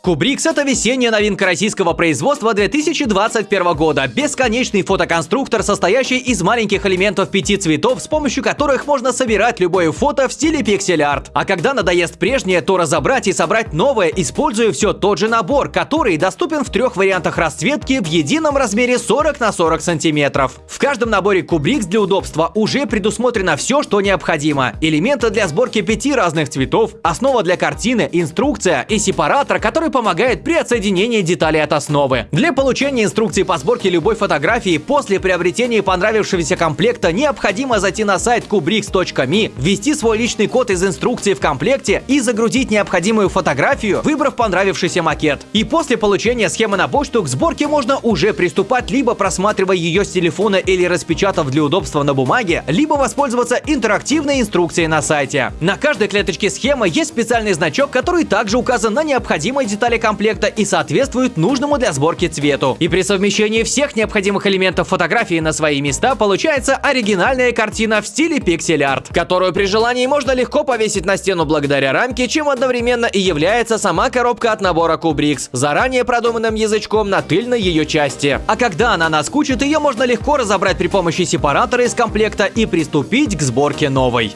Кубрикс – это весенняя новинка российского производства 2021 года. Бесконечный фотоконструктор, состоящий из маленьких элементов пяти цветов, с помощью которых можно собирать любое фото в стиле пиксель-арт. А когда надоест прежнее, то разобрать и собрать новое, используя все тот же набор, который доступен в трех вариантах расцветки в едином размере 40 на 40 сантиметров. В каждом наборе Кубрикс для удобства уже предусмотрено все, что необходимо. Элементы для сборки пяти разных цветов, основа для картины, инструкция и сепаратор, который помогает при отсоединении деталей от основы. Для получения инструкции по сборке любой фотографии после приобретения понравившегося комплекта необходимо зайти на сайт kubrix.me, ввести свой личный код из инструкции в комплекте и загрузить необходимую фотографию, выбрав понравившийся макет. И после получения схемы на почту к сборке можно уже приступать, либо просматривая ее с телефона или распечатав для удобства на бумаге, либо воспользоваться интерактивной инструкцией на сайте. На каждой клеточке схемы есть специальный значок, который также указан на необходимой детали детали комплекта и соответствуют нужному для сборки цвету. И при совмещении всех необходимых элементов фотографии на свои места получается оригинальная картина в стиле пиксель-арт, которую при желании можно легко повесить на стену благодаря рамке, чем одновременно и является сама коробка от набора Kubrix, заранее продуманным язычком на тыльной ее части. А когда она наскучит, ее можно легко разобрать при помощи сепаратора из комплекта и приступить к сборке новой.